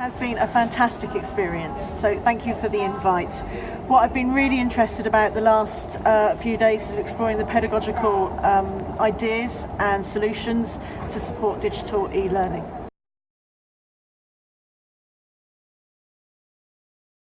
has been a fantastic experience, so thank you for the invite. What I've been really interested about the last uh, few days is exploring the pedagogical um, ideas and solutions to support digital e-learning.